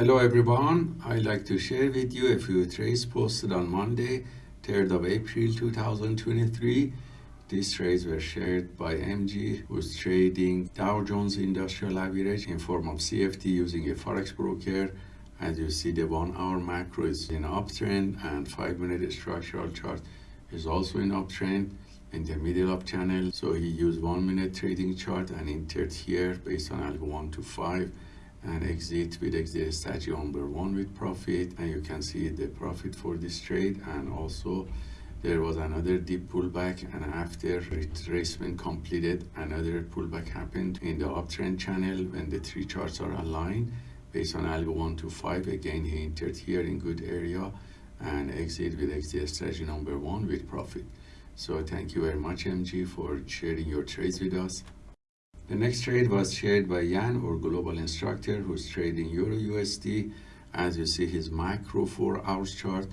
Hello everyone, I'd like to share with you a few trades posted on Monday, 3rd of April 2023. These trades were shared by MG, who's trading Dow Jones Industrial Average in form of CFD using a Forex broker. As you see, the one hour macro is in uptrend and five minute structural chart is also in uptrend in the middle of channel. So he used one minute trading chart and entered here based on algo one to five and exit with exit strategy number one with profit and you can see the profit for this trade. And also there was another deep pullback and after retracement completed another pullback happened in the uptrend channel when the three charts are aligned based on algo 1 to 5 again he entered here in good area and exit with exit strategy number one with profit. So thank you very much mg for sharing your trades with us the next trade was shared by Jan, our global instructor, who's trading Euro USD. As you see, his micro four hours chart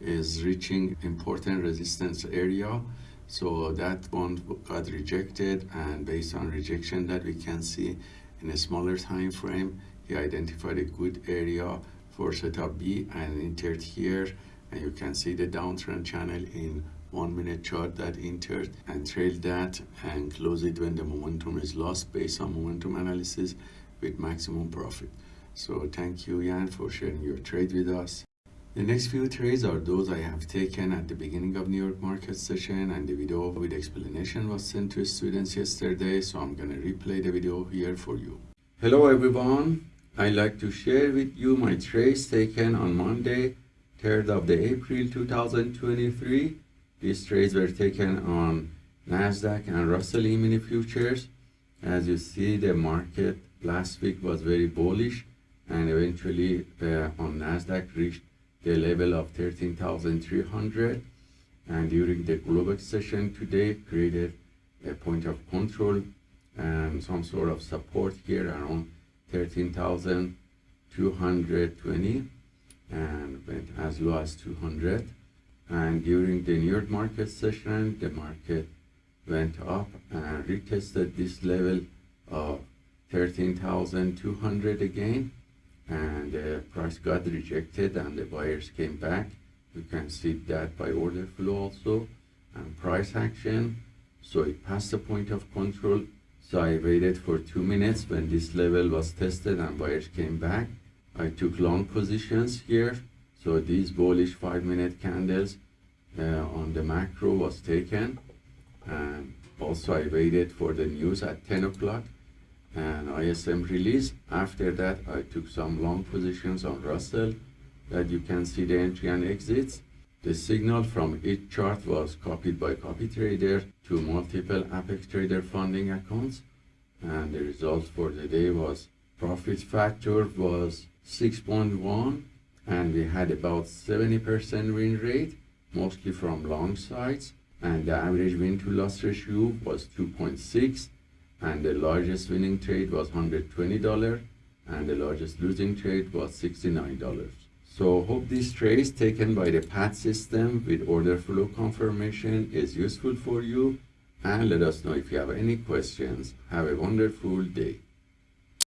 is reaching important resistance area. So that one got rejected and based on rejection that we can see in a smaller time frame, he identified a good area for setup B and entered here and you can see the downtrend channel in one minute chart that entered and trailed that and close it when the momentum is lost based on momentum analysis with maximum profit. So thank you Jan for sharing your trade with us. The next few trades are those I have taken at the beginning of New York market session and the video with explanation was sent to students yesterday so I'm gonna replay the video here for you. Hello everyone, I'd like to share with you my trades taken on Monday 3rd of the April 2023 these trades were taken on Nasdaq and Russell E-mini futures. As you see, the market last week was very bullish and eventually uh, on Nasdaq reached the level of 13,300 and during the Globex session today created a point of control and some sort of support here around 13,220 and went as low as 200 and during the New York market session the market went up and retested this level of 13,200 again. And the price got rejected and the buyers came back. You can see that by order flow also and price action. So it passed the point of control. So I waited for two minutes when this level was tested and buyers came back. I took long positions here so these bullish five minute candles uh, on the macro was taken. And also I waited for the news at 10 o'clock and ISM release. After that, I took some long positions on Russell that you can see the entry and exits. The signal from each chart was copied by CopyTrader to multiple Apex Trader funding accounts. And the result for the day was profit factor was 6.1 and we had about 70% win rate, mostly from long sides. And the average win to loss ratio was 2.6 and the largest winning trade was $120 and the largest losing trade was $69. So hope this trade taken by the PAT system with order flow confirmation is useful for you and let us know if you have any questions. Have a wonderful day.